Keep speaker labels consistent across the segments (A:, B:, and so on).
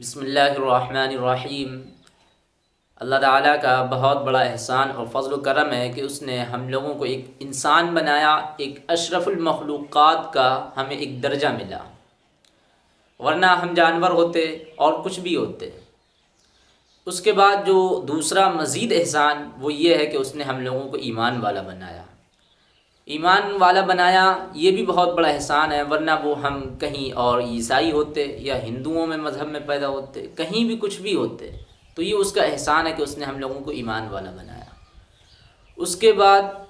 A: बसमीम अल्लाह ताला का बहुत बड़ा एहसान और फजल करम है कि उसने हम लोगों को एक इंसान बनाया, एक अशरफुलमखलूक़ात का हमें एक दर्जा मिला। वरना हम जानवर होते और कुछ भी होते। उसके बाद जो दूसरा मज़ीद एहसान, वो ये है कि उसने हम लोगों को ईमान वाला बनाया। ईमान वाला बनाया, ये भी बहुत बड़ा एहसान है, वरना वो हम कहीं और ईसाई होते या हिंदुओं में, मज़हब में पैदा होते, कहीं भी कुछ भी होते तो ये उसका एहसान है कि उसने हम लोगों को ईमान वाला बनाया। उसके बाद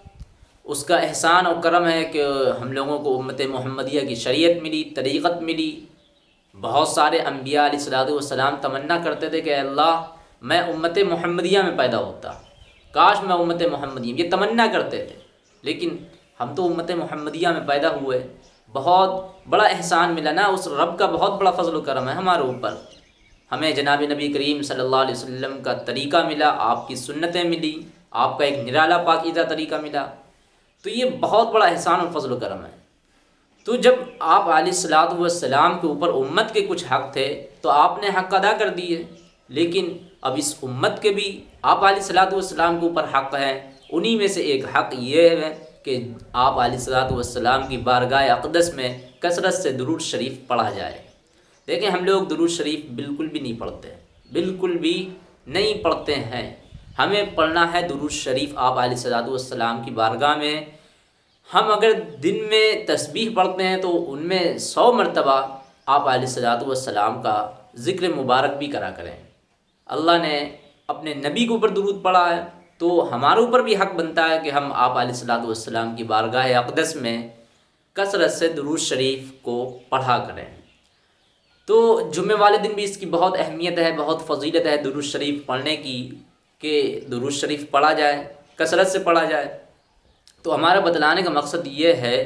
A: उसका एहसान और करम है कि हम लोगों को उम्मत मोहम्मदिया की शरीयत मिली, तरीक़त मिली। बहुत सारे अम्बिया सलाम तमन्ना करते थे कि अल्लाह, मैं उम्मत मोहम्मदिया में पैदा होता। काश मैं उम्मत मोहम्मदिया ये तमन्ना करते थे। लेकिन हम तो उम्मत मोहम्मदिया में पैदा हुए। बहुत बड़ा एहसान मिला ना, उस रब का बहुत बड़ा फजल करम है हमारे ऊपर। हमें जनाब नबी करीम सल्लल्लाहु अलैहि वसल्लम का तरीका मिला, आपकी सुन्नतें मिली, आपका एक निराला पाकिदा तरीका मिला। तो ये बहुत बड़ा एहसान और फजल करम है। तो जब आप सलाम के ऊपर उम्मत के कुछ हक़ थे तो आपने हक़ अदा कर दिए। लेकिन अब इस उम्मत के भी आप सलाम के ऊपर हक़ हैं, उन्हीं में से एक हक़ ये है कि आप सलाम की बारगाह अकदस में कसरत से दरूद शरीफ पढ़ा जाए। देखें हम लोग दरूद शरीफ बिल्कुल भी नहीं पढ़ते, बिल्कुल भी नहीं पढ़ते हैं। हमें पढ़ना है दरूद शरीफ आप सलाम की बारगाह में। हम अगर दिन में तस्बीह पढ़ते हैं तो उनमें सौ मरतबा आप सलाम का ज़िक्र मुबारक भी करा करें। अल्लाह ने अपने नबी के ऊपर दरूद पढ़ा है। तो हमारे ऊपर भी हक़ बनता है कि हम आप सलाम की बारगाह अकदस में कसरत से दरूज शरीफ को पढ़ा करें। तो जुम्मे वाले दिन भी इसकी बहुत अहमियत है, बहुत फजीलत है दरूज शरीफ पढ़ने की, कि दरूज शरीफ पढ़ा जाए, कसरत से पढ़ा जाए। तो हमारा बतलाने का मकसद ये है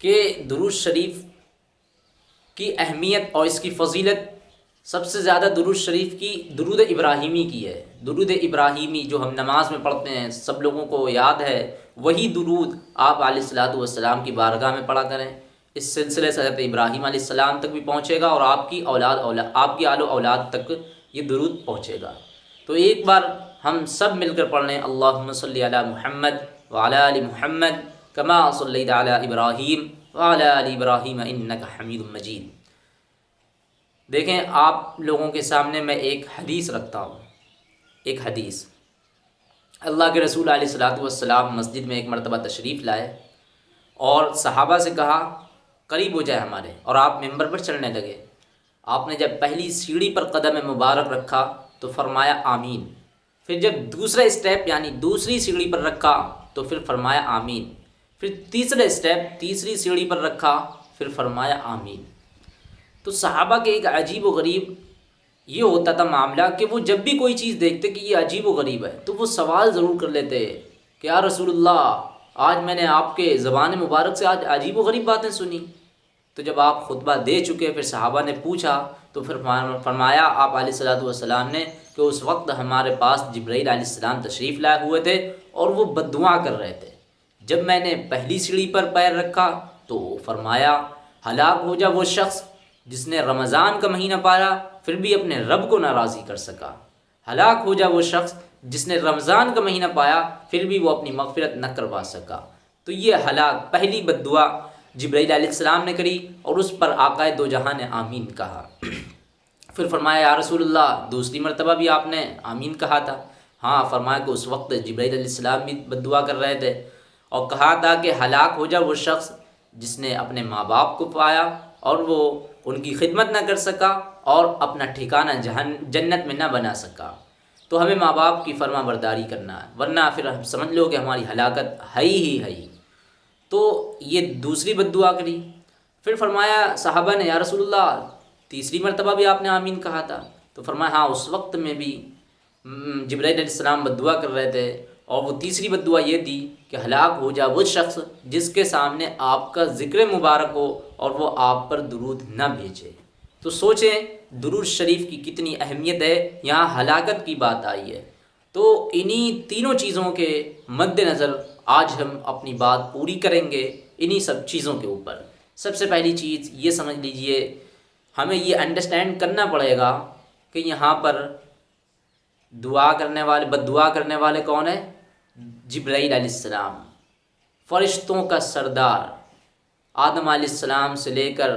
A: कि दरूज शरीफ की अहमियत और इसकी फजीलत सबसे ज़्यादा दुरुद शरीफ की, दुरुद इब्राहिमी की है। दुरुद इब्राहिमी जो हम नमाज़ में पढ़ते हैं, सब लोगों को याद है, वही दुरुद आप आसलाम की बारगाह में पढ़ा करें। इस सिलसिले से हज़रत इब्राहिम आसमाम तक भी पहुँचेगा और आपकी औलाद आपकी आलो औलाद तक ये दुरुद पहुँचेगा। तो एक बार हम सब मिलकर पढ़ लें अल्लाह महमद वाला महमद कमा इब्राहीम वाला इब्राहीम इन्नक हमीद मजीद। देखें, आप लोगों के सामने मैं एक हदीस रखता हूँ। एक हदीस। अल्लाह के रसूल सलाम मस्जिद में एक मरतबा तशरीफ़ लाए और सहाबा से कहा, करीब हो जाए हमारे। और आप मेंबर पर चलने लगे। आपने जब पहली सीढ़ी पर कदम मुबारक रखा तो फरमाया, आमीन। फिर जब दूसरा स्टेप, यानी दूसरी सीढ़ी पर रखा तो फिर फरमाया, आमीन। फिर तीसरा स्टेप, तीसरी सीढ़ी पर रखा, फिर फरमाया, आमीन। तो सहाबा के एक अजीब व गरीब ये होता था मामला कि वो जब भी कोई चीज़ देखते कि ये अजीब व गरीब है तो वो सवाल ज़रूर कर लेते, कि यार रसूलुल्लाह, आज मैंने आपके ज़बान मुबारक से आज अजीब व गरीब बातें सुनी। तो जब आप खुतबा दे चुके, फिर सहाबा ने पूछा तो फिर फरमाया आप सलाम ने कि उस वक्त हमारे पास जब्राईल आसमाम तशरीफ़ लाए हुए थे और वो बदुआ कर रहे थे। जब मैंने पहली सीढ़ी पर पैर रखा तो फरमाया, हलाक हो जा वो शख्स जिसने रमज़ान का महीना पाया, फिर भी अपने रब को नाराज़ी कर सका। हलाक हो जा वो शख्स जिसने रमज़ान का महीना पाया, फिर भी वो अपनी मगफरत न करवा सका। तो ये हलाक, पहली बदुआ जब्राईसम ने करी और उस पर आकाए दो जहाँ ने आमीन कहा। फिर फरमाया, या रसूलुल्लाह, दूसरी मरतबा भी आपने आमीन कहा था। हाँ फरमाया कि उस वक्त जब्राईसम भी बदुआ कर रहे थे और कहा था कि हलाक हो जा वो शख्स जिसने अपने माँ बाप को पाया और वो उनकी खिदमत ना कर सका और अपना ठिकाना जहन, जन्नत में ना बना सका। तो हमें माँ बाप की फर्मा बरदारी करना है, वरना फिर हम समझ लो कि हमारी हलाकत है ही है ही। तो ये दूसरी बदुआ करी। फिर फरमाया, साहबा ने, या रसूलुल्लाह, तीसरी मरतबा भी आपने आमीन कहा था। तो फरमाया हाँ उस वक्त में भी जब्राईसम बदुआ कर रहे थे और वो तीसरी बदुआ ये दी कि हलाक हो जा वो शख्स जिसके सामने आपका ज़िक्र मुबारक हो और वो आप पर दरूद न भेजे। तो सोचें, दरूद शरीफ की कितनी अहमियत है, यहाँ हलाकत की बात आई है। तो इन्हीं तीनों चीज़ों के मद्देनज़र आज हम अपनी बात पूरी करेंगे इन्हीं सब चीज़ों के ऊपर। सबसे पहली चीज़ ये समझ लीजिए, हमें ये अंडरस्टैंड करना पड़ेगा कि यहाँ पर दुआ करने वाले बद दुआ करने वाले कौन है? जब्राईल सलाम फ़रिश्तों का सरदार, आदम आसमाम से लेकर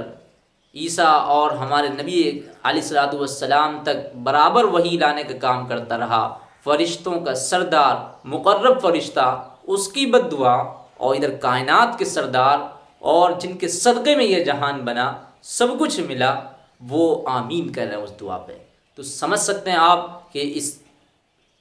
A: ईसा और हमारे नबी आसलाम तक बराबर वही लाने का काम करता रहा। फ़रिश्तों का सरदार, मुकर्रब फ़रिश्ता, उसकी बद दुआ और इधर कायनात के सरदार और जिनके सदक़े में यह जहान बना, सब कुछ मिला, वो आमीन कर रहे हैं उस दुआ पे। तो समझ सकते हैं आप कि इस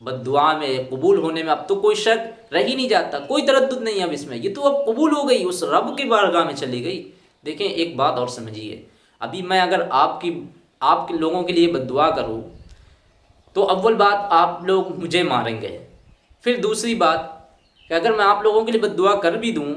A: बदुआ में कबूल होने में अब तो कोई शक रह ही नहीं जाता, कोई तरद नहीं अब इसमें। ये तो अब कबूल हो गई, उस रब के बारगाह में चली गई। देखें, एक बात और समझिए। अभी मैं अगर आपकी, आपके लोगों के लिए बदुआ करूँ तो अव्वल बात, आप लोग मुझे मारेंगे। फिर दूसरी बात, कि अगर मैं आप लोगों के लिए बदुआ कर भी दूँ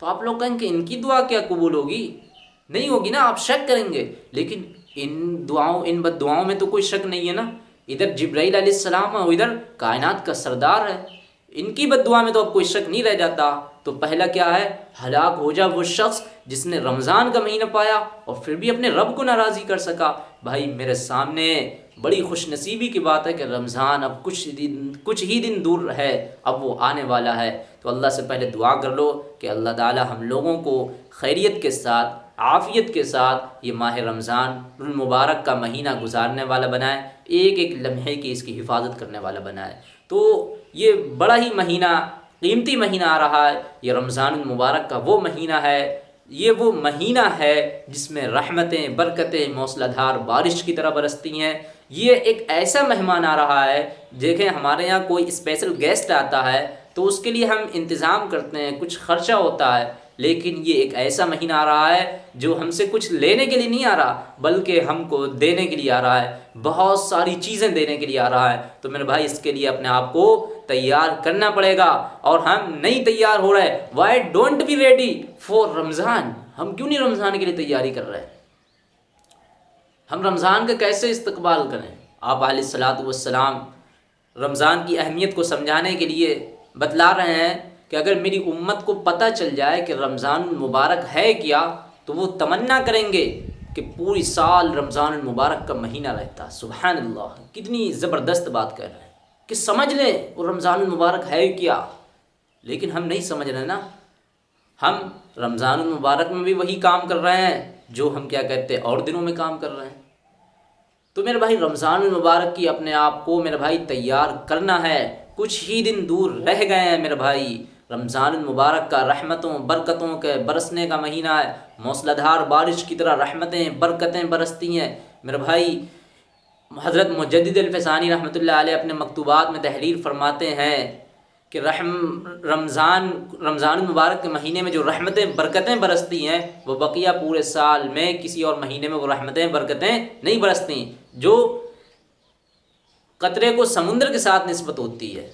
A: तो आप लोग कहेंगे, इनकी दुआ क्या कबूल होगी? नहीं होगी ना, आप शक करेंगे। लेकिन इन दुआओं, इन बद दुआओं में तो कोई शक नहीं है ना। इधर जब्राईल सलाम है इधर कायनात का सरदार है। इनकी बदुआ में तो अब कोई शक नहीं रह जाता। तो पहला क्या है? हलाक हो जा वो शख्स जिसने रमज़ान का महीना पाया और फिर भी अपने रब को नाराज़ी कर सका। भाई, मेरे सामने बड़ी खुश नसीबी की बात है कि रमज़ान अब कुछ दिन, कुछ ही दिन दूर है, अब वो आने वाला है। तो अल्लाह से पहले दुआ कर लो कि अल्लाह ताला हम लोगों को खैरियत के साथ, आफ़ियत के साथ ये माह रमज़ान मुबारक का महीना गुजारने वाला बनाए एक एक लम्हे की इसकी हिफाजत करने वाला बनाए। तो ये बड़ा ही महीना, कीमती महीना आ रहा है। ये रमज़ान मुबारक का वो महीना है। ये वो महीना है जिसमें रहमतें, बरकतें, मौसलाधार बारिश की तरह बरसती हैं। ये एक ऐसा मेहमान आ रहा है, देखें हमारे यहाँ कोई स्पेशल गेस्ट आता है तो उसके लिए हम इंतज़ाम करते हैं, कुछ ख़र्चा होता है। लेकिन ये एक ऐसा महीना आ रहा है जो हमसे कुछ लेने के लिए नहीं आ रहा, बल्कि हमको देने के लिए आ रहा है। बहुत सारी चीज़ें देने के लिए आ रहा है। तो मेरे भाई, इसके लिए अपने आप को तैयार करना पड़ेगा और हम नहीं तैयार हो रहे। Why don't be ready for Ramzan हम क्यों नहीं रमज़ान के लिए तैयारी कर रहे? हैं हम रमज़ान का कैसे इस्तकबाल करें? आप सलाम रमज़ान की अहमियत को समझाने के लिए बतला रहे हैं कि अगर मेरी उम्मत को पता चल जाए कि रमज़ान मुबारक है क्या तो वो तमन्ना करेंगे कि पूरी साल रमज़ान मुबारक का महीना रहता। सुबह अल्लाह कितनी ज़बरदस्त बात कर रहे हैं। कि समझ लें वो रमज़ान मुबारक है क्या? लेकिन हम नहीं समझ रहे ना। हम रमज़ान मुबारक में भी वही काम कर रहे हैं, जो हम क्या कहते हैं, और दिनों में काम कर रहे हैं। तो मेरे भाई, रमज़ान मुबारक की अपने आप को मेरे भाई तैयार करना है। कुछ ही दिन दूर रह गए हैं मेरे भाई। रमज़ान मुबारक का रहमतों, बरकतों के बरसने का महीना है। मौसलाधार बारिश की तरह रहमतें, बरकतें बरसती हैं। मेरे भाई हज़रत मुजद्दफ़सानी रहमत अपने मकतूबात में तहरीर फरमाते हैं कि रहम, रमज़ान रमज़ान मुबारक के महीने में जो रहमतें, बरकतें बरसती हैं, वो बकिया पूरे साल में किसी और महीने में वो रहमतें, बरकतें नहीं बरसती। जो कतरे को समुद्र के साथ नस्बत होती है।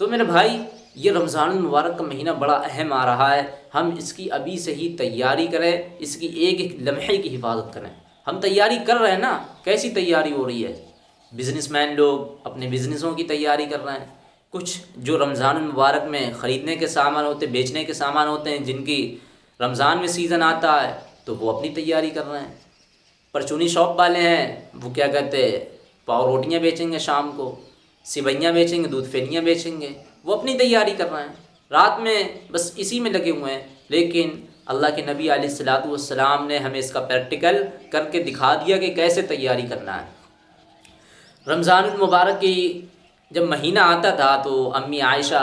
A: तो मेरे भाई, ये रमज़ान मुबारक का महीना बड़ा अहम आ रहा है। हम इसकी अभी से ही तैयारी करें, इसकी एक एक लम्हे की हिफाजत करें। हम तैयारी कर रहे हैं ना, कैसी तैयारी हो रही है? बिज़नेसमैन लोग अपने बिज़नेसों की तैयारी कर रहे हैं। कुछ जो रमज़ान मुबारक में ख़रीदने के सामान होते, बेचने के सामान होते हैं, जिनकी रमज़ान में सीज़न आता है तो वो अपनी तैयारी कर रहे हैं। परचूनी शॉप वाले हैं, वो क्या कहते हैं, पाव रोटियाँ बेचेंगे शाम को सिवैयाँ बेचेंगे, दूध फेनियाँ बेचेंगे, वो अपनी तैयारी कर रहे हैं। रात में बस इसी में लगे हुए हैं, लेकिन अल्लाह के नबी सलाम ने हमें इसका प्रैक्टिकल करके दिखा दिया कि कैसे तैयारी करना है। रमज़ान मुबारक की जब महीना आता था तो अम्मी आयशा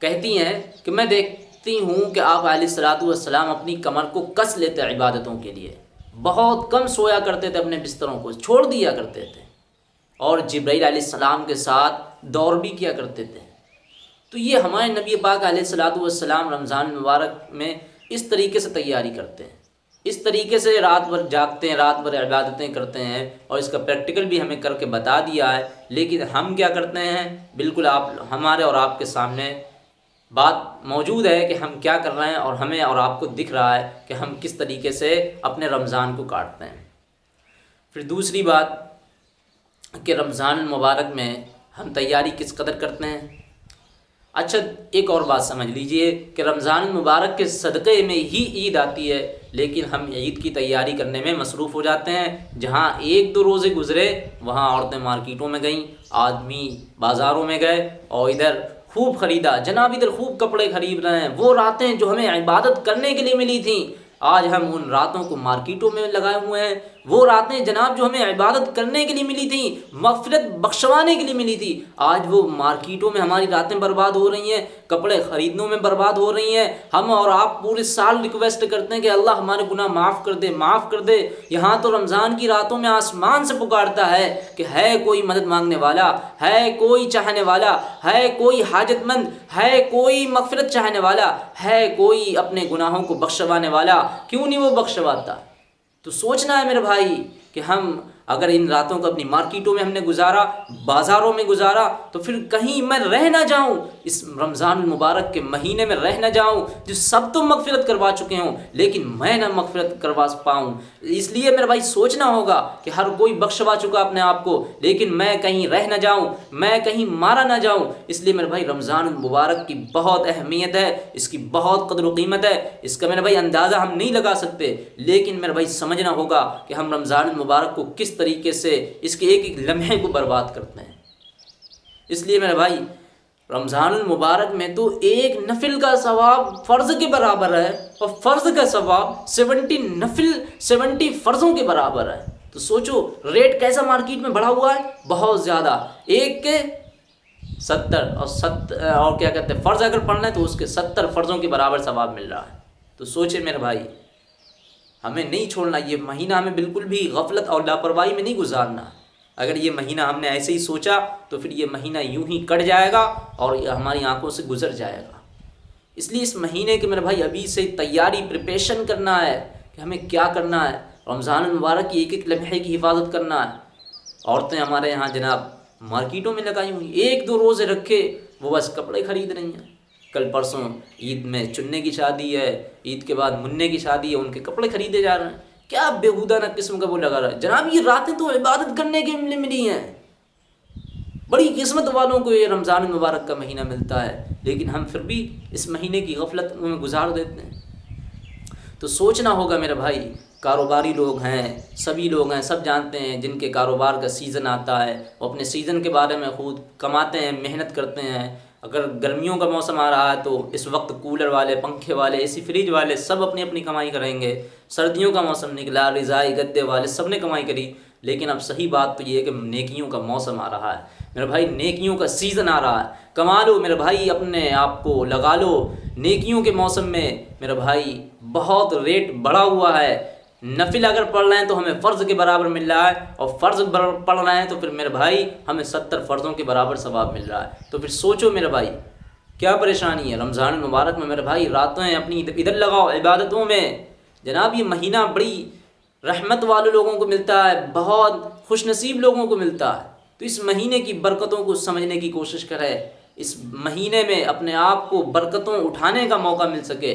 A: कहती हैं कि मैं देखती हूँ कि आप सलाम अपनी कमर को कस लेते इबादतों के लिए। बहुत कम सोया करते थे अपने बिस्तरों को, छोड़ दिया करते थे। और जब्राईल सलाम के साथ दौड़ भी किया करते थे। तो ये हमारे नबी पाक सलाम रमज़ान मुबारक में इस तरीके से तैयारी करते हैं। इस तरीके से रात भर जागते हैं, रात भर इबादतें करते हैं और इसका प्रैक्टिकल भी हमें करके बता दिया है। लेकिन हम क्या करते हैं? बिल्कुल आप, हमारे और आपके सामने बात मौजूद है कि हम क्या कर रहे हैं और हमें और आपको दिख रहा है कि हम किस तरीके से अपने रमज़ान को काटते हैं। फिर दूसरी बात कि रमज़ान मुबारक में हम तैयारी किस कदर करते हैं? अच्छा एक और बात समझ लीजिए कि रमज़ान मुबारक के सदक़े में ही ईद आती है, लेकिन हम ईद की तैयारी करने में मसरूफ़ हो जाते हैं। जहाँ एक दो रोज़े गुज़रे, वहाँ औरतें मार्केटों में गईं, आदमी बाज़ारों में गए और इधर खूब ख़रीदा। जनाब, इधर खूब कपड़े ख़रीद रहे हैं। वो रातें जो हमें इबादत करने के लिए मिली थी, आज हम उन रातों को मार्केटों में लगाए हुए हैं। वो रातें जनाब जो हमें इबादत करने के लिए मिली थी मफरत बख्शवाने के लिए मिली थी, आज वो मार्केटों में हमारी रातें बर्बाद हो रही हैं, कपड़े ख़रीदने में बर्बाद हो रही हैं। हम और आप पूरे साल रिक्वेस्ट करते हैं कि अल्लाह हमारे गुनाह माफ़ कर दे, माफ़ कर दे। यहाँ तो रमज़ान की रातों में आसमान से पुकारता है कि है कोई मदद मांगने वाला, है कोई चाहने वाला, है कोई हाजतमंद, है कोई मफफरत चाहने वाला, है कोई अपने गुनाहों को बख्शवाने वाला। क्यों नहीं वो बख्शवाता? तो सोचना है मेरे भाई कि हम अगर इन रातों को अपनी मार्केटों में हमने गुजारा, बाज़ारों में गुजारा तो फिर कहीं मैं रह ना जाऊँ। इस रमज़ान मुबारक के महीने में रह ना जाऊँ, जो सब तो मगफिरत करवा चुके हों, लेकिन मैं ना मगफिरत करवा पाऊँ। इसलिए मेरे भाई सोचना होगा कि हर कोई बख्शवा चुका अपने आप को, लेकिन मैं कहीं रह ना जाऊँ, मैं कहीं मारा ना जाऊँ। इसलिए मेरे भाई रमज़ान मुबारक की बहुत अहमियत है, इसकी बहुत कदर कीमत है, इसका मेरे भाई अंदाज़ा हम नहीं लगा सकते, लेकिन मेरे भाई समझना होगा कि हम रमज़ान मुबारक को किस तरीके से इसके एक एक लम्हे को बर्बाद करते हैं। इसलिए मेरे भाई रमज़ान मुबारक में तो एक नफिल का सवाब फ़र्ज़ के बराबर है और फ़र्ज़ का सवाब सेवेंटी नफिल सेवेंटी फ़र्ज़ों के बराबर है। तो सोचो, रेट कैसा मार्केट में बढ़ा हुआ है? बहुत ज़्यादा। एक के सत्तर और सत्तर और क्या कहते हैं, फ़र्ज़ अगर पढ़ना है तो उसके सत्तर फ़र्ज़ों के बराबर सवाब मिल रहा है। तो सोचे मेरे भाई हमें नहीं छोड़ना, ये महीना हमें बिल्कुल भी गफलत और लापरवाही में नहीं गुजारना। अगर ये महीना हमने ऐसे ही सोचा तो फिर ये महीना यूँ ही कट जाएगा और हमारी आँखों से गुजर जाएगा। इसलिए इस महीने के मेरे भाई, अभी से तैयारी प्रिपरेशन करना है कि हमें क्या करना है। रमज़ान मुबारक की एक एक लम्हे की हिफाजत करना है। औरतें हमारे यहाँ जनाब मार्केटों में लगाई हुई एक दो रोज़े रखे, वो बस कपड़े ख़रीद रही हैं। कल परसों ईद में चुनने की शादी है, ईद के बाद मुन्ने की शादी है, उनके कपड़े खरीदे जा रहे हैं। क्या बेहूदा ना किस्म का वो लगा रहा है? जनाब, ये रातें तो इबादत करने के लिए मिली हैं। बड़ी किस्मत वालों को ये रमज़ान मुबारक का महीना मिलता है, लेकिन हम फिर भी इस महीने की गफलत में गुजार देते हैं। तो सोचना होगा मेरे भाई, कारोबारी लोग हैं, सभी लोग हैं, सब जानते हैं, जिनके कारोबार का सीज़न आता है, वो अपने सीज़न के बारे में खुद कमाते हैं, मेहनत करते हैं अगर गर्मियों का मौसम आ रहा है तो इस वक्त कूलर वाले, पंखे वाले, एसी फ्रिज वाले सब अपनी अपनी कमाई करेंगे। सर्दियों का मौसम निकला, रिजाई, गद्दे वाले सबने कमाई करी, लेकिन अब सही बात तो ये है कि नेकियों का मौसम आ रहा है। मेरे भाई, नेकियों का सीज़न आ रहा है। कमा लो मेरे भाई, अपने आप को लगा लो। नेकियों के मौसम में मेरे भाई बहुत रेट बढ़ा हुआ है। नफिल अगर पढ़ रहे हैं तो हमें फ़र्ज़ के बराबर मिल रहा है, और फ़र्ज़ पढ़ रहे हैं तो फिर मेरे भाई, हमें सत्तर फ़र्ज़ों के बराबर सवाब मिल रहा है। तो फिर सोचो मेरे भाई, क्या परेशानी है? रमज़ान मुबारक में मेरे भाई, रातें अपनी इधर लगाओ, इबादतों में। जनाब, ये महीना बड़ी रहमत वाले लोगों को मिलता है, बहुत खुश नसीब लोगों को मिलता है। तो इस महीने की बरकतों को समझने की कोशिश करें। इस महीने में अपने आप को बरकतों उठाने का मौका मिल सके।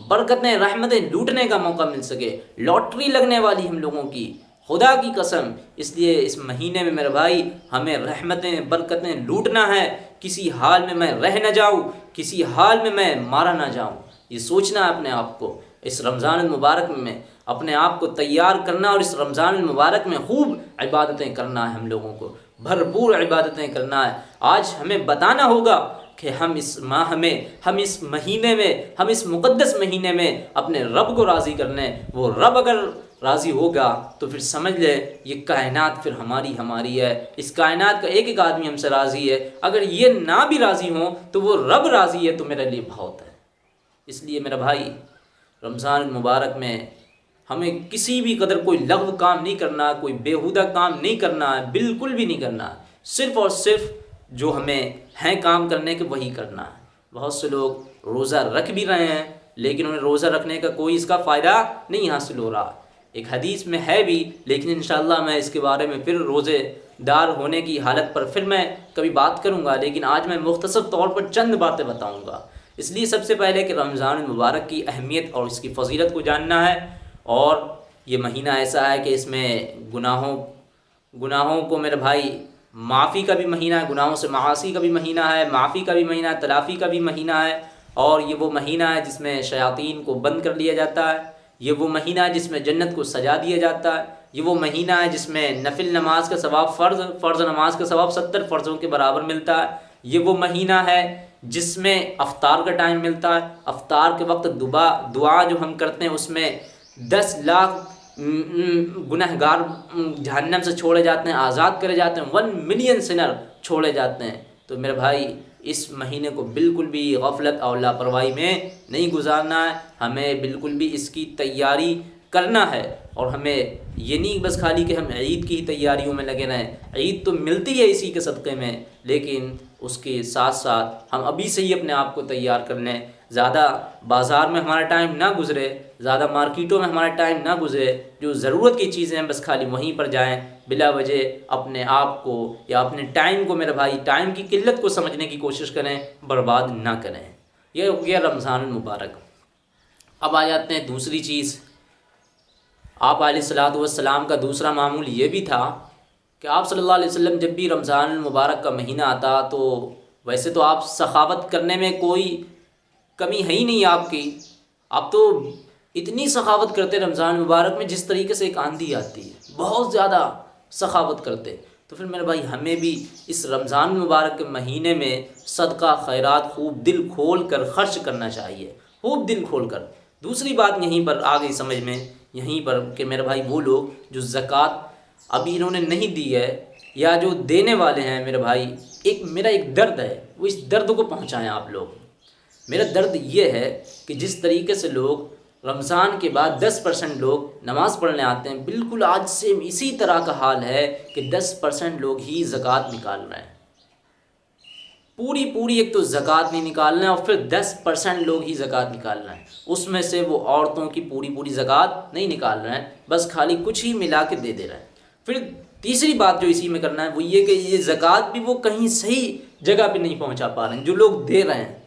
A: बरकतें रहमतें लूटने का मौका मिल सके। लॉटरी लगने वाली हम लोगों की। खुदा की कसम, इसलिए इस महीने में मेरे भाई, हमें रहमतें, बरकतें लूटना है। किसी हाल में मैं रह ना जाऊँ, किसी हाल में मैं मारा ना जाऊँ। ये सोचना है अपने आप को। इस रमज़ान मुबारक में अपने आप को तैयार करना और इस रमज़ान मुबारक में खूब इबादतें करना है हम लोगों को। भरपूर इबादतें करना है। आज हमें बताना होगा कि हम इस माह में, हम इस महीने में, हम इस मुक़दस महीने में अपने रब को राज़ी करने वो रब अगर राज़ी होगा तो फिर समझ ले, ये कायनात फिर हमारी हमारी है। इस कायनात का एक एक आदमी हमसे राज़ी है। अगर ये ना भी राज़ी हो तो वो रब राज़ी है तो मेरे लिए बहुत है। इसलिए मेरा भाई, रमज़ान मुबारक में हमें किसी भी कदर कोई लघु काम नहीं करना, कोई बेहुदा काम नहीं करना है बिल्कुल भी नहीं करना। सिर्फ़ और सिर्फ़ जो हमें हैं काम करने के, वही करना है। बहुत से लोग रोज़ा रख भी रहे हैं, लेकिन उन्हें रोज़ा रखने का कोई इसका फ़ायदा नहीं हासिल हो रहा। एक हदीस में है भी, लेकिन इन मैं इसके बारे में फिर रोज़ेदार होने की हालत पर फिर मैं कभी बात करूँगा, लेकिन आज मैं मुख्तसर तौर पर चंद बातें बताऊँगा। इसलिए सबसे पहले कि रमज़ान मुबारक की अहमियत और इसकी फजीलत को जानना है, और ये महीना ऐसा है कि इसमें गुनाहों गुनाहों को मेरे भाई माफ़ी का भी महीना है, गुनाहों से मासी का भी महीना है, माफ़ी का भी महीना है, तलाफ़ी का भी महीना है, और ये वो महीना है जिसमें शयातीन को बंद कर लिया जाता है, ये वो महीना है जिसमें जन्नत को सजा दिया जाता है, ये वो महीना है जिसमें नफिल नमाज़ का सवाब फ़र्ज़ फ़र्ज़ नमाज़ का सवाब सत्तर फ़र्ज़ों के बराबर मिलता है, ये वो महीना है जिसमें अफ्तार का टाइम मिलता है, अफ्तार के वक्त दुआ दुआ जो हम करते हैं उसमें दस लाख गुनहगार जहन्नम से छोड़े जाते हैं, आज़ाद करे जाते हैं वन मिलियन सिनर छोड़े जाते हैं। तो मेरे भाई, इस महीने को बिल्कुल भी गफलत और लापरवाही में नहीं गुजारना है। हमें बिल्कुल भी इसकी तैयारी करना है और हमें ये नहीं बस खाली कि हम ईद की ही तैयारियों में लगे रहें। ईद तो मिलती है इसी के सदक़े में, लेकिन उसके साथ साथ हम अभी से ही अपने आप को तैयार कर लें। ज़्यादा बाज़ार में हमारा टाइम ना गुज़रे, ज़्यादा मार्केटों में हमारा टाइम ना गुज़रे, जो ज़रूरत की चीज़ें हैं बस खाली वहीं पर जाएँ, बिला वजह अपने आप को या अपने टाइम को मेरे भाई टाइम की किल्लत को समझने की कोशिश करें, बर्बाद ना करें। यह हो गया रमज़ान मुबारक। अब आ जाते हैं दूसरी चीज़। आप सलाम का दूसरा मामूल ये भी था कि आप सल्लल्लाहु अलैहि वसल्लम जब भी रमज़ान मुबारक का महीना आता तो वैसे तो आप सखावत करने में कोई कमी है ही नहीं आपकी। आप तो इतनी सखावत करते रमज़ान मुबारक में, जिस तरीके से एक आंधी आती है, बहुत ज़्यादा सखावत करते। तो फिर मेरे भाई, हमें भी इस रमज़ान मुबारक के महीने में सदका, खैरात, खूब दिल खोल कर खर्च करना चाहिए। खूब दिल खोल कर। दूसरी बात यहीं पर आ गई समझ में, यहीं पर कि मेरे भाई, वो लोग जो ज़क़़त अभी इन्होंने नहीं दी है, या जो देने वाले हैं मेरे भाई, एक, मेरा एक दर्द है, वो इस दर्द को पहुँचाएँ आप लोग। मेरा दर्द ये है कि जिस तरीके से लोग रमज़ान के बाद 10 परसेंट लोग नमाज़ पढ़ने आते हैं, बिल्कुल आज से इसी तरह का हाल है कि 10 परसेंट लोग ही ज़क़़त निकाल रहे हैं। पूरी पूरी एक तो ज़क़़त नहीं निकाल रहे हैं और फिर 10 परसेंट लोग ही ज़क़़त निकाल रहे हैं। उसमें से वो औरतों की पूरी पूरी ज़क़़त नहीं निकाल रहे हैं, बस खाली कुछ ही मिला के दे दे रहे हैं। फिर तीसरी बात जो इसी में करना है, वो ये कि ये ज़क़़त भी वो कहीं सही जगह पे नहीं पहुँचा पा रहे हैं, जो लोग दे रहे हैं।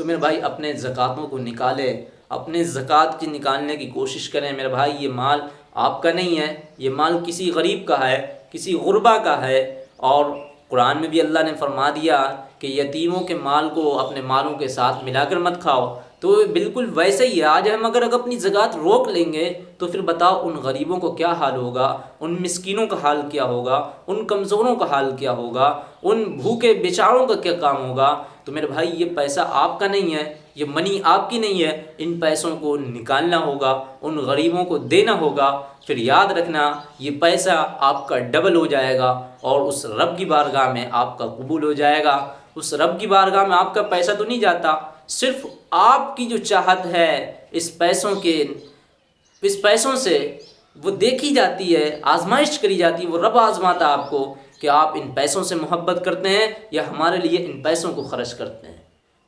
A: तो मेरे भाई अपने ज़क़़तों को निकाले, अपने ज़क़़त की निकालने की कोशिश करें। मेरे भाई, ये माल आपका नहीं है, ये माल किसी गरीब का है, किसी गुरबा का है। और कुरान में भी अल्लाह ने फरमा दिया कि यतीमों के माल को अपने मालों के साथ मिलाकर मत खाओ। तो बिल्कुल वैसे ही है। आज हम अगर अगर अपनी ज़क़़त रोक लेंगे तो फिर बताओ उन गरीबों को क्या हाल होगा, उन मिसकिनों का हाल क्या होगा, उन कमज़ोरों का हाल क्या होगा, उन भूखे बेचारों का क्या काम होगा तो मेरे भाई, ये पैसा आपका नहीं है, ये मनी आपकी नहीं है। इन पैसों को निकालना होगा, उन गरीबों को देना होगा। फिर याद रखना, ये पैसा आपका डबल हो जाएगा और उस रब की बारगाह में आपका कबूल हो जाएगा। उस रब की बारगाह में आपका पैसा तो नहीं जाता। सिर्फ़ आपकी जो चाहत है, इस पैसों के, इस पैसों से वो देखी जाती है, आजमाइश करी जाती है, वो रब आजमाता आपको। कि आप इन पैसों से मोहब्बत करते हैं या हमारे लिए इन पैसों को खर्च करते हैं।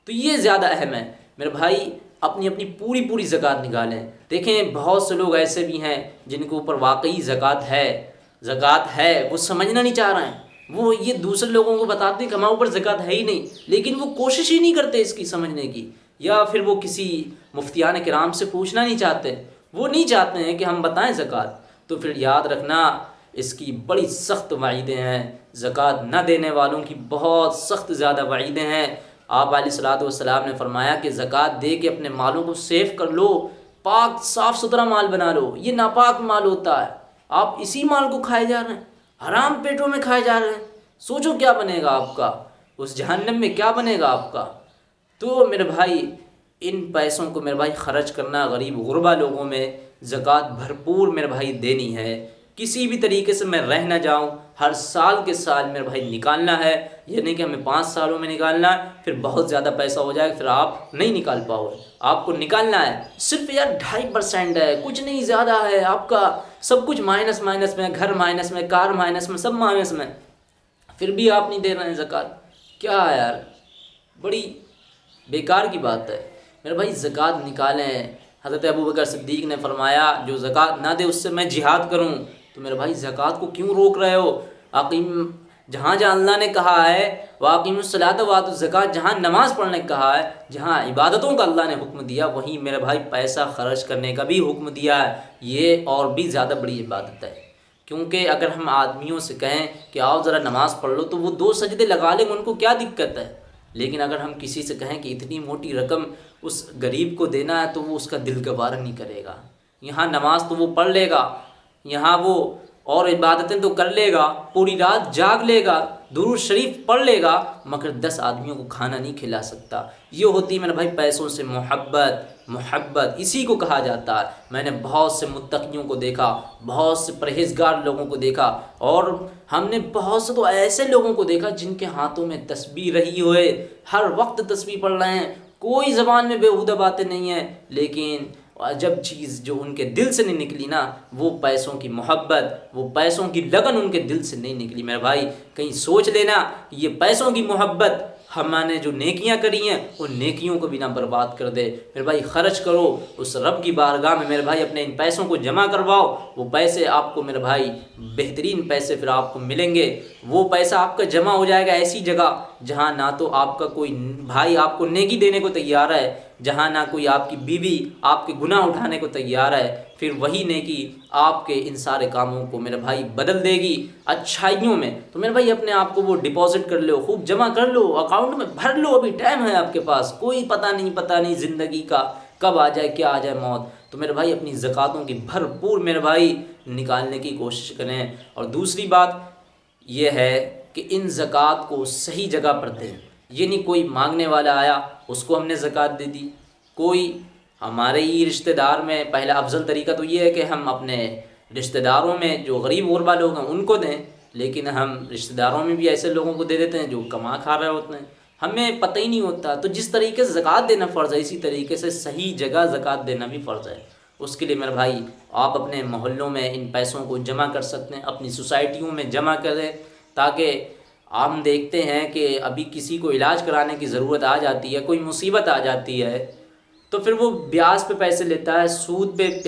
A: तो ये ज़्यादा अहम है। मेरे भाई, अपनी अपनी पूरी पूरी ज़क़़त निकालें। देखें, बहुत से लोग ऐसे भी हैं जिनके ऊपर वाकई ज़क़़त है। ज़क़़त है, वो समझना नहीं चाह रहे हैं। वो ये दूसरे लोगों को बताते हैं कि हमारे ऊपर ज़क़़त है ही नहीं। लेकिन वो कोशिश ही नहीं करते इसकी समझने की। या फिर वो किसी मुफ्तियान कराम से पूछना नहीं चाहते। वो नहीं चाहते हैं कि हम बताएँ ज़क़़त। तो फिर याद रखना इसकी बड़ी सख्त वाइदें हैं। ज़क़़त न देने वालों की बहुत सख्त ज़्यादा वाइदें हैं। आप सलाम ने फरमाया कि ज़क़़त दे के अपने मालों को सेफ़ कर लो, पाक साफ़ सुथरा माल बना लो। ये नापाक माल होता है। आप इसी माल को खाए जा रहे हैं, हराम पेटों में खाए जा रहे हैं। सोचो क्या बनेगा आपका? उस जहन्नम में क्या बनेगा आपका? तो मेरे भाई, इन पैसों को मेरे भाई ख़र्च करना गरीब गुरबा लोगों में ज़क़़त भरपूर मेरे भाई देनी है। किसी भी तरीके से मैं रह ना जाऊँ, हर साल के साल मेरे भाई निकालना है, यानी कि हमें पाँच सालों में निकालना है, फिर बहुत ज़्यादा पैसा हो जाएगा, फिर आप नहीं निकाल पाओगे। आपको निकालना है, सिर्फ़ यार ढाई परसेंट है, कुछ नहीं, ज़्यादा है आपका, सब कुछ माइनस माइनस में, घर माइनस में, कार माइनस में, सब माइनस में। फिर भी आप नहीं दे रहे हैं ज़क़़त। क्या यार, बड़ी बेकार की बात है। मेरे भाई ज़क़़त निकालें। हज़रत अबू बकर सिद्दीक ने फरमाया, जो ज़क़़त ना दे, उससे मैं जिहाद करूँ। तो मेरे भाई, ज़क़़त को क्यों रोक रहे हो? अकीम जहाँ जहाँ अल्लाह ने कहा है वाकीमसलात वात ज़क़़त जहाँ नमाज़ पढ़ने का कहा है, जहाँ इबादतों का अल्लाह ने हुक्म दिया, वहीं मेरे भाई पैसा ख़र्च करने का भी हुक्म दिया है। ये और भी ज़्यादा बड़ी इबादत है। क्योंकि अगर हम आदमियों से कहें कि, आओ ज़रा नमाज़ पढ़ लो तो वो दो सजदे लगा लेंगे उनको क्या दिक्कत है? लेकिन अगर हम किसी से कहें कि, इतनी मोटी रकम उस गरीब को देना है तो वो उसका दिल गवार नहीं करेगा। यहाँ नमाज़ तो वो पढ़ लेगा। यहाँ वो और इबादतें तो कर लेगा, पूरी रात जाग लेगा, दुरूद शरीफ पढ़ लेगा, मगर दस आदमियों को खाना नहीं खिला सकता। ये होती है मेरे भाई पैसों से मोहब्बत मोहब्बत, इसी को कहा जाता है। मैंने बहुत से मुतकियों को देखा, बहुत से परहेजगार लोगों को देखा, और हमने बहुत से तो ऐसे लोगों को देखा जिनके हाथों में तस्वीर रही हुए। हर वक्त तस्वीर पढ़ रहे हैं। कोई ज़बान में बेहूदा बातें नहीं हैं, लेकिन जब चीज़ जो उनके दिल से नहीं निकली ना, वो पैसों की मोहब्बत, वो पैसों की लगन उनके दिल से नहीं निकली। मेरे भाई, कहीं सोच लेना, ये पैसों की मोहब्बत हमने जो नेकियाँ करी हैं, उन नेकियों को भी ना बर्बाद कर दे। मेरे भाई, ख़र्च करो। उस रब की बारगाह में मेरे भाई अपने इन पैसों को जमा करवाओ। वो पैसे आपको मेरे भाई, बेहतरीन पैसे फिर आपको मिलेंगे। वो पैसा आपका जमा हो जाएगा ऐसी जगह, जहाँ ना तो आपका कोई भाई आपको नेकी देने को तैयार है, जहाँ ना कोई आपकी बीवी आपके गुनाह उठाने को तैयार है। फिर वही नेकी आपके इन सारे कामों को मेरे भाई बदल देगी अच्छाइयों में। तो मेरे भाई अपने आप को वो डिपॉजिट कर लो, खूब जमा कर लो अकाउंट में भर लो, अभी टाइम है आपके पास। कोई पता नहीं पता नहीं ज़िंदगी का कब आ जाए, क्या आ जाए मौत। तो मेरे भाई अपनी ज़क़़तों की भरपूर मेरे भाई निकालने की कोशिश करें। और दूसरी बात यह है कि इन ज़क़़त को सही जगह पर दें। ये नहीं कोई मांगने वाला आया, उसको हमने ज़क़़त दे दी। कोई हमारे ही रिश्तेदार में पहला अफजल तरीका तो ये है कि हम अपने रिश्तेदारों में जो गरीब गुरबा लोग हैं, उनको दें, लेकिन हम रिश्तेदारों में भी ऐसे लोगों को दे देते हैं जो कमा खा रहे होते हैं। हमें पता ही नहीं होता तो जिस तरीके से ज़क़़त देना फ़र्ज़ है, इसी तरीके से सही जगह ज़क़़त देना भी फ़र्ज़ है। उसके लिए मेरे भाई, आप अपने मोहल्लों में इन पैसों को जमा कर सकते हैं, अपनी सोसाइटियों में जमा करें, ताकि हम देखते हैं कि अभी किसी को इलाज कराने की ज़रूरत आ जाती है, कोई मुसीबत आ जाती है तो फिर वो ब्याज पे पैसे लेता है, सूद पे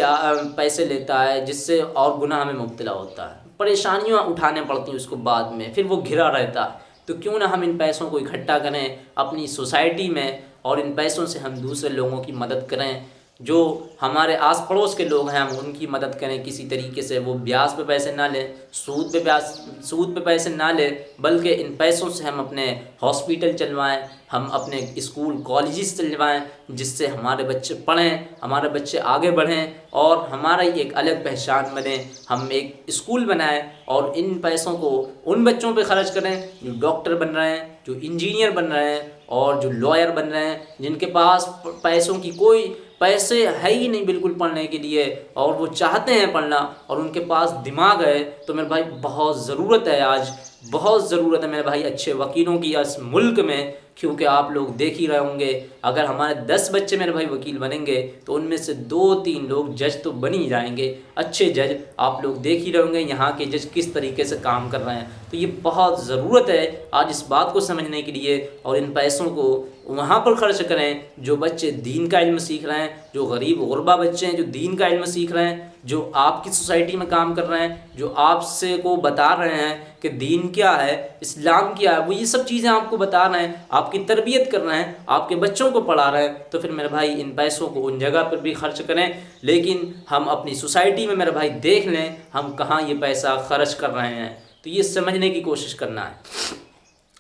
A: पैसे लेता है, जिससे और गुनाह में मुबतला होता है। परेशानियाँ उठाने पड़ती हैं उसको बाद में, फिर वो घिरा रहता है। तो क्यों ना हम इन पैसों को इकट्ठा करें, अपनी सोसाइटी में और इन पैसों से हम दूसरे लोगों की मदद करें जो हमारे आस पड़ोस के लोग हैं, हम उनकी मदद करें, किसी तरीके से वो ब्याज पे पैसे ना लें, सूद पे ब्याज, सूद पे पैसे ना लें, बल्कि इन पैसों से हम अपने हॉस्पिटल चलवाएँ, हम अपने स्कूल, कॉलेजेस चलवाएँ, जिससे हमारे बच्चे पढ़ें, हमारे बच्चे आगे बढ़ें और हमारा एक अलग पहचान बने। हम एक स्कूल बनाएँ और इन पैसों को उन बच्चों पे खर्च करें, जो डॉक्टर बन रहे हैं, जो इंजीनियर बन रहे हैं और जो लॉयर बन रहे हैं, जिनके पास पैसों की कोई पैसे है ही नहीं बिल्कुल पढ़ने के लिए, और वो चाहते हैं पढ़ना, और उनके पास दिमाग है तो मेरे भाई बहुत ज़रूरत है आज बहुत ज़रूरत है मेरे भाई अच्छे वकीलों की इस मुल्क में, क्योंकि आप लोग देख ही रहे होंगे, अगर हमारे दस बच्चे मेरे भाई वकील बनेंगे तो उनमें से दो तीन लोग जज तो बन ही जाएँगे। अच्छे जज आप लोग देख ही रहे होंगे, यहाँ के जज किस तरीके से काम कर रहे हैं। तो ये बहुत ज़रूरत है आज इस बात को समझने के लिए, और इन पैसों को वहाँ पर खर्च करें, जो बच्चे दीन का इल्म सीख रहे हैं जो गरीब गुरबा बच्चे हैं, जो दीन का इल्म सीख रहे हैं, जो आपकी सोसाइटी में काम कर रहे हैं, जो आपसे को बता रहे हैं कि दीन क्या है, इस्लाम क्या है, वो ये सब चीज़ें आपको बता रहे हैं, आपकी तरबियत कर रहे हैं, आपके बच्चों को पढ़ा रहे हैं तो फिर मेरे भाई इन पैसों को उन जगह पर भी खर्च करें, लेकिन हम अपनी सोसाइटी में मेरे भाई देख लें, हम कहाँ ये पैसा खर्च कर रहे हैं तो ये समझने की कोशिश करना है।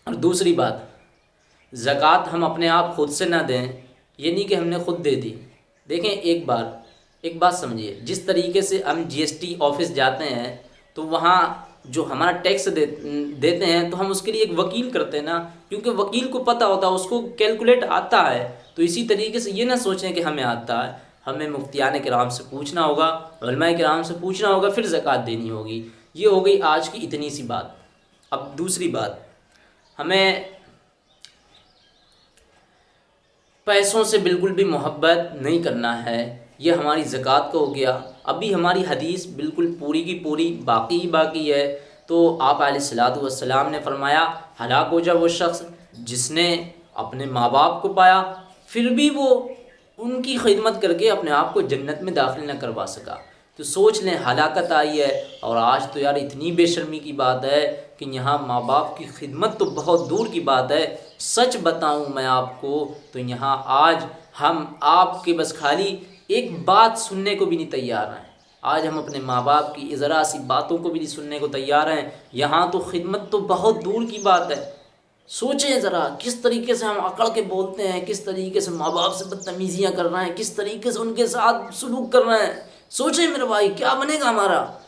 A: और दूसरी बात, ज़क़़त हम अपने आप खुद से ना दें, ये नहीं कि हमने खुद दे दी। देखें एक बार एक बात समझिए। जिस तरीके से हम जीएसटी ऑफ़िस जाते हैं तो वहाँ जो हमारा टैक्स दे, देते हैं तो हम उसके लिए एक वकील करते हैं ना। क्योंकि वकील को पता होता है उसको कैलकुलेट आता है। तो इसी तरीके से ये ना सोचें कि हमें आता है। हमें मुफ्तियान कराम से पूछना होगा कराम से पूछना होगा फिर ज़क़़त देनी होगी। ये हो गई आज की इतनी सी बात। अब दूसरी बात हमें पैसों से बिल्कुल भी मोहब्बत नहीं करना है। ये हमारी ज़क़़त का हो गया। अभी हमारी हदीस बिल्कुल पूरी की पूरी बाकी ही बाकी है। तो आप सलाम ने फरमाया, हलाक हो जा वो शख्स जिसने अपने माँ बाप को पाया, फिर भी वो उनकी खिदमत करके अपने आप को जन्नत में दाखिल न करवा सका। तो सोच लें, हलाकत आई है और आज तो यार इतनी बेशर्मी की बात है कि यहाँ माँ बाप की खिदमत तो बहुत दूर की बात है। सच बताऊँ मैं आपको तो यहाँ आज हम आपके बस खाली एक बात सुनने को भी नहीं तैयार हैं। आज हम अपने माँ बाप की ज़रा सी बातों को भी नहीं सुनने को तैयार हैं। यहाँ तो खिदमत तो बहुत दूर की बात है। सोचें ज़रा, किस तरीके से हम अकड़ के बोलते हैं, किस तरीके से माँ बाप से बदतमीज़ियाँ कर रहे हैं, किस तरीके से उनके साथ सलूक कर रहे हैं। सोचें मेरे भाई, क्या बनेगा हमारा?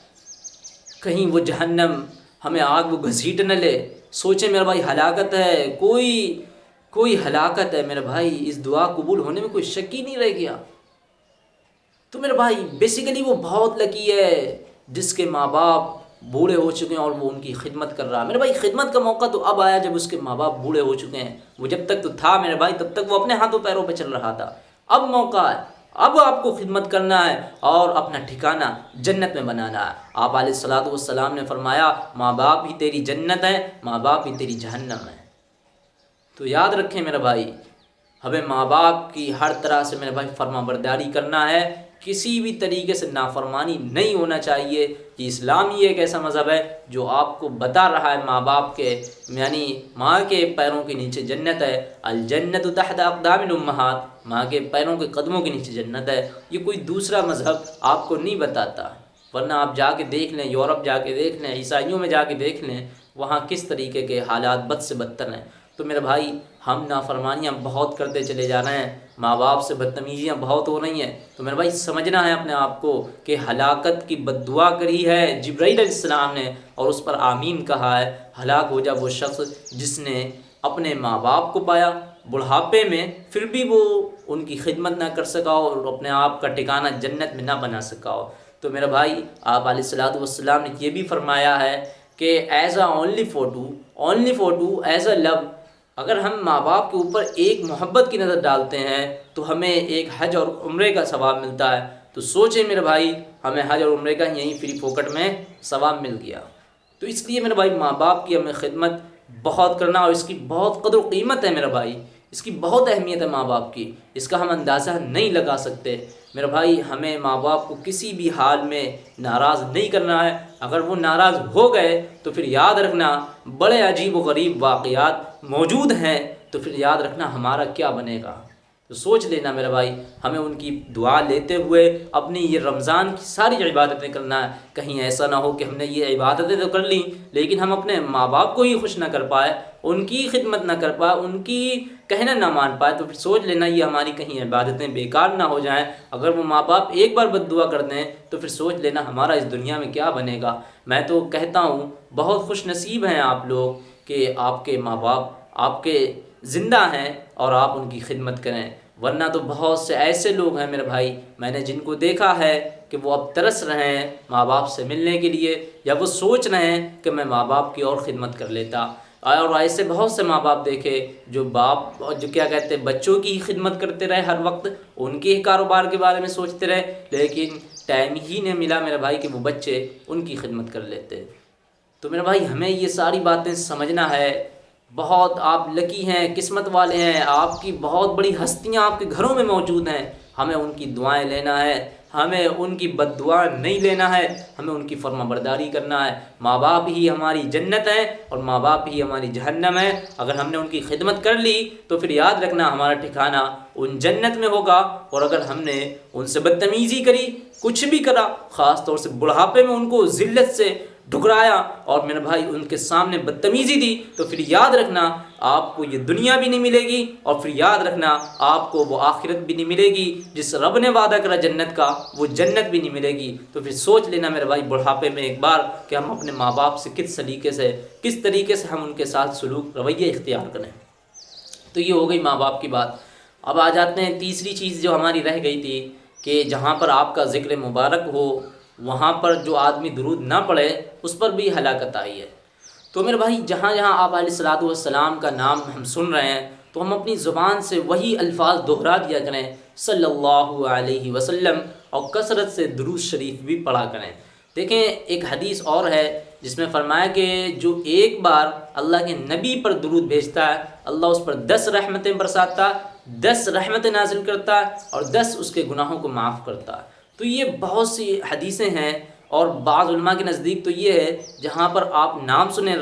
A: कहीं वो जहन्नम हमें आग वो घसीट न ले। सोचें मेरा भाई, हलाकत है, कोई कोई हलाकत है मेरे भाई, इस दुआ कबूल होने में कोई शक ही नहीं रह गया। तो मेरे भाई बेसिकली वो बहुत लकी है, जिसके माँ बाप बूढ़े हो चुके हैं और वो उनकी खिदमत कर रहा है। मेरे भाई, खिदमत का मौका तो अब आया जब उसके माँ बाप बूढ़े हो चुके हैं। वो जब तक तो था मेरे भाई, तब तक वो अपने हाथों पैरों पर चल रहा था। अब मौका है। अब आपको खिदमत करना है और अपना ठिकाना जन्नत में बनाना है। आप सलाम ने फरमाया, माँ बाप ही तेरी जन्नत है, माँ बाप ही तेरी जहन्नम है। तो याद रखें मेरा भाई, हमें माँ बाप की हर तरह से मेरे भाई फर्मा बरदारी करना है किसी भी तरीके से नाफरमानी नहीं होना चाहिए। कि इस्लाम ही एक ऐसा मज़हब है जो आपको बता रहा है माँ बाप के, यानी माँ के पैरों के नीचे जन्नत है। अलजन्नत तहत अकदामहात माँ के पैरों के कदमों के नीचे जन्नत है। ये कोई दूसरा मज़हब आपको नहीं बताता। वरना आप जाके देख लें, यूरोप जाके देख लें, ईसाइयों में जाके देख लें, वहाँ किस तरीके के हालात बद से बदतर हैं। तो मेरे भाई, हम नाफरमानियाँ बहुत करते चले जा रहे हैं। माँ बाप से बदतमीज़ियाँ बहुत हो रही हैं। तो मेरे भाई, समझना है अपने आप को कि हलाकत की बदुआ करी है जब्राईसलाम ने और उस पर आमीन कहा है। हलाक हो जा वो शख्स जिसने अपने माँ बाप को पाया। बुढ़ापे में फिर भी वो उनकी खिदमत ना कर सका हो और अपने आप का ठिकाना जन्नत में ना बना सका। हो तो मेरा भाई, आप सलाम ने यह भी फरमाया है कि as a only photo only photo as a love अगर हम माँ बाप के ऊपर एक मोहब्बत की नज़र डालते हैं तो हमें एक हज और उम्र का सवाब मिलता है। तो सोचें मेरे भाई, हमें हज और उम्र का यहीं फ्री फोकट में सवाब मिल गया। तो इसलिए मेरे भाई माँ बाप की हमें खिदमत बहुत करना और इसकी बहुत कदर कीमत है मेरा भाई। इसकी बहुत अहमियत है माँ बाप की। इसका हम अंदाज़ा नहीं लगा सकते। मेरा भाई, हमें माँ बाप को किसी भी हाल में नाराज़ नहीं करना है। अगर वो नाराज़ हो गए तो फिर याद रखना, बड़े अजीब व गरीब वाक़ मौजूद हैं तो फिर याद रखना हमारा क्या बनेगा। तो सोच लेना मेरा भाई, हमें उनकी दुआ लेते हुए अपनी ये रमज़ान की सारी इबादतें करना है, कहीं ऐसा ना हो कि हमने ये इबादतें तो कर ली, लेकिन हम अपने माँ बाप को ही खुश ना कर पाए, उनकी खिदमत ना कर पाए, उनकी कहना ना मान पाए तो फिर सोच लेना ये हमारी कहीं इबादतें बेकार ना हो जाएँ। अगर वो माँ बाप एक बार बद दुआ कर दें तो फिर सोच लेना हमारा इस दुनिया में क्या बनेगा। मैं तो कहता हूँ, बहुत खुश नसीब हैं आप लोग कि आपके माँ बाप आपके ज़िंदा हैं और आप उनकी खिदमत करें। वरना तो बहुत से ऐसे लोग हैं मेरे भाई, मैंने जिनको देखा है कि वो अब तरस रहे हैं माँ बाप से मिलने के लिए, या वो सोच रहे हैं कि मैं माँ बाप की और ख़िदमत कर लेता। और ऐसे बहुत से माँ बाप देखे जो बाप और जो क्या कहते हैं, बच्चों की ही खिदमत करते रहे हर वक्त, उनके ही कारोबार के बारे में सोचते रहे, लेकिन टाइम ही नहीं मिला मेरे भाई कि वो बच्चे उनकी खिदमत कर लेते। तो मेरे भाई, हमें ये सारी बातें समझना है बहुत आप लकी हैं, किस्मत वाले हैं, आपकी बहुत बड़ी हस्तियाँ आपके घरों में मौजूद हैं। हमें उनकी दुआएँ लेना है, हमें उनकी बददुआ नहीं लेना है, हमें उनकी फर्मा बरदारी करना है। माँ बाप ही हमारी जन्नत है और माँ बाप ही हमारी जहन्नम है। अगर हमने उनकी खिदमत कर ली तो फिर याद रखना हमारा ठिकाना उन जन्नत में होगा। और अगर हमने उनसे बदतमीज़ी करी, कुछ भी करा, ख़ास तौर से बुढ़ापे में उनको ज़िल्लत से ठुकराया और मेरे भाई उनके सामने बदतमीज़ी दी तो फिर याद रखना, आपको ये दुनिया भी नहीं मिलेगी और फिर याद रखना, आपको वो आखिरत भी नहीं मिलेगी। जिस रब ने वादा करा जन्नत का, वो जन्नत भी नहीं मिलेगी। तो फिर सोच लेना मेरे भाई बुढ़ापे में एक बार कि हम अपने माँ बाप से किस सलीके से, किस तरीके से हम उनके साथ सलूक, रवैया इख्तियार करें। तो ये हो गई माँ बाप की बात। अब आ जाते हैं तीसरी चीज़ जो हमारी रह गई थी कि जहाँ पर आपका ज़िक्र मुबारक हो वहाँ पर जो आदमी दरूद ना पढ़े, उस पर भी हलाकत आई है। तो मेरे भाई, जहाँ जहाँ आप सलाम का नाम हम सुन रहे हैं तो हम अपनी ज़ुबान से वही अल्फाज दोहरा दिया करें, सल्लल्लाहु अलैहि वसल्लम, और कसरत से दरूद शरीफ भी पढ़ा करें। देखें, एक हदीस और है, जिसमें फरमाया कि जो एक बार अल्लाह के नबी पर दरूद भेजता है, अल्लाह उस पर दस रहमतें बरसाता, दस रहमतें नाजिल करता, और दस उसके गुनाहों को माफ़ करता। है तो ये बहुत सी हदीसें हैं और बाज़ा के नज़दीक तो ये है, जहाँ पर आप नाम सुने,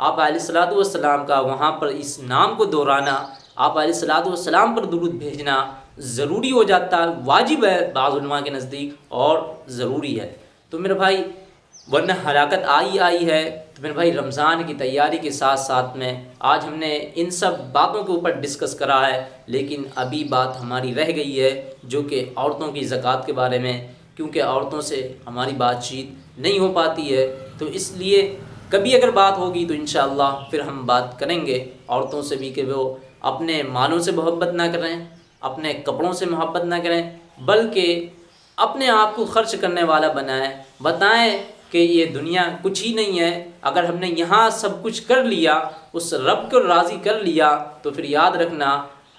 A: आप सलाम का वहाँ पर इस नाम को दोहराना, आप सलाम पर दुरुद भेजना ज़रूरी हो जाता है वाजिब है बाज़ा के नज़दीक और ज़रूरी है। तो मेरे भाई वरना हलाकत आई आई है तो मेरे भाई रमज़ान की तैयारी के साथ साथ में आज हमने इन सब बातों के ऊपर डिस्कस करा है, लेकिन अभी बात हमारी रह गई है, जो कि औरतों की ज़क़़त के बारे में, क्योंकि औरतों से हमारी बातचीत नहीं हो पाती है। तो इसलिए कभी अगर बात होगी तो इन फिर हम बात करेंगे, औरतों से भी कि वो अपने मालों से मोहब्बत ना करें, अपने कपड़ों से मोहब्बत ना करें, बल्कि अपने आप को खर्च करने वाला बनाएँ। बताएँ कि ये दुनिया कुछ ही नहीं है। अगर हमने यहाँ सब कुछ कर लिया, उस रब को राज़ी कर लिया तो फिर याद रखना,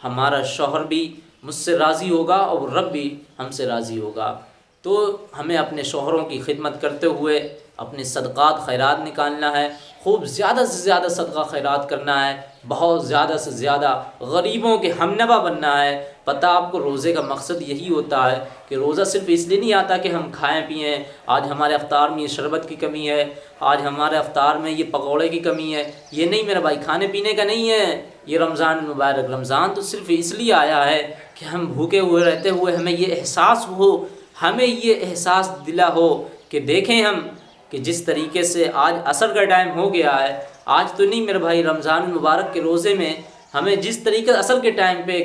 A: हमारा शोहर भी मुझसे राज़ी होगा और रब भी हमसे राज़ी होगा। तो हमें अपने शोहरों की खिदमत करते हुए अपने सदक़ात, खैरात निकालना है। खूब ज़्यादा से ज़्यादा सदका, खैरात करना है। बहुत ज़्यादा से ज़्यादा गरीबों के हमनवा बनना है। पता आपको रोज़े का मकसद यही होता है कि रोज़ा सिर्फ़ इसलिए नहीं आता कि हम खाएँ, पिएँ। आज हमारे अफ्तार में ये शरबत की कमी है। आज हमारे अफ्तार में ये पकौड़े की कमी है। ये नहीं, मेरा भाई, खाने पीने का नहीं है। ये रमज़ान मुबारक। रमज़ान तो सिर्फ़ इसलिए आया है कि हम भूखे हुए रहते हुए हमें ये एहसास हो हमें ये एहसास दिला हो कि देखें हम कि जिस तरीके से आज असर का टाइम हो गया है, आज तो नहीं मेरे भाई, रमज़ान मुबारक के रोज़े में हमें जिस तरीके असर के टाइम पे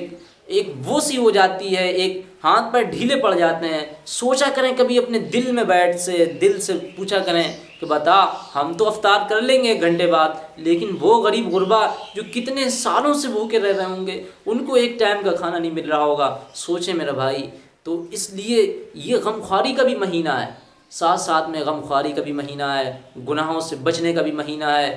A: एक वो सी हो जाती है, एक हाथ पर ढीले पड़ जाते हैं, सोचा करें कभी अपने दिल में बैठ से, दिल से पूछा करें कि बता, हम तो अफ्तार कर लेंगे एक घंटे बाद, लेकिन वो गरीब गुरबा जो कितने सालों से भूखे रह रहे होंगे, उनको एक टाइम का खाना नहीं मिल रहा होगा। सोचें मेरा भाई तो इसलिए ये गमख्वारी का भी महीना है। साथ साथ में गमख्वारी का भी महीना है, गुनाहों से बचने का भी महीना है।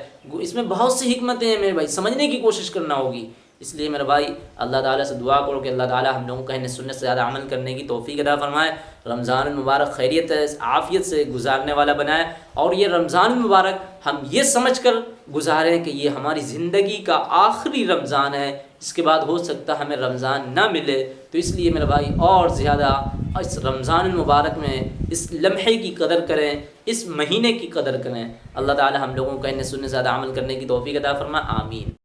A: इसमें बहुत सी हमतें हैं मेरे भाई, समझने की कोशिश करना होगी। इसलिए मेरा भाई, अल्लाह ताला से दुआ करो कि अल्लाह ताला हम लोगों को कहने सुनने से ज़्यादा अमल करने की तोफ़ी अदा फरमाए। रमज़ान मुबारक खैरियत आफ़ियत से गुजारने वाला बनाए। और ये रमज़ान मुबारक हम ये समझ कर गुजारें कि ये हमारी ज़िंदगी का आखिरी रमज़ान है। इसके बाद हो सकता हमें रमज़ान ना मिले तो इसलिए मेरा भाई और ज़्यादा इस रमज़ान मुबारक में इस लम्हे की कदर करें, इस महीने की कदर करें। अल्लाह ताला हम लोगों का इन्हें सुनने ज़्यादा अमल करने की तोफ़ी अदा फरमा, आमीन।